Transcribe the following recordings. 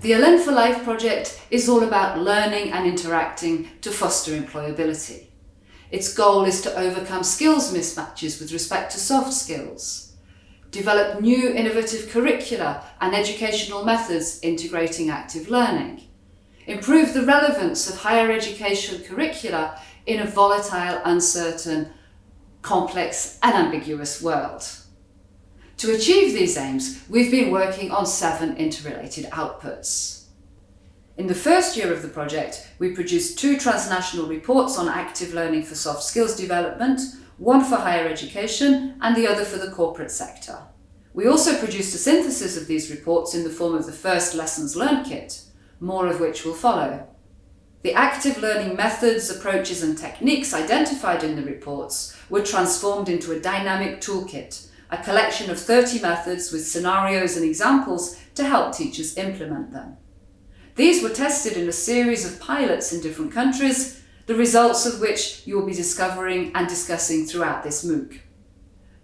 The Elen for Life project is all about learning and interacting to foster employability. Its goal is to overcome skills mismatches with respect to soft skills, develop new innovative curricula and educational methods integrating active learning, improve the relevance of higher education curricula in a volatile, uncertain, complex and ambiguous world. To achieve these aims, we've been working on seven interrelated outputs. In the first year of the project, we produced two transnational reports on active learning for soft skills development, one for higher education and the other for the corporate sector. We also produced a synthesis of these reports in the form of the first Lessons Learned kit, more of which will follow. The active learning methods, approaches and techniques identified in the reports were transformed into a dynamic toolkit a collection of 30 methods with scenarios and examples to help teachers implement them. These were tested in a series of pilots in different countries, the results of which you will be discovering and discussing throughout this MOOC.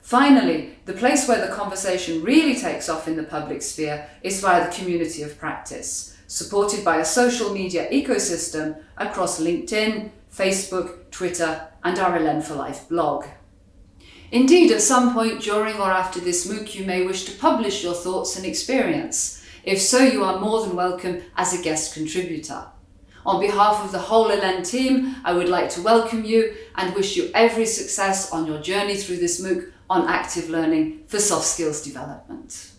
Finally, the place where the conversation really takes off in the public sphere is via the community of practice, supported by a social media ecosystem across LinkedIn, Facebook, Twitter and our Elen for Life blog. Indeed, at some point during or after this MOOC you may wish to publish your thoughts and experience. If so, you are more than welcome as a guest contributor. On behalf of the whole Elen team, I would like to welcome you and wish you every success on your journey through this MOOC on active learning for soft skills development.